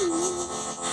うん。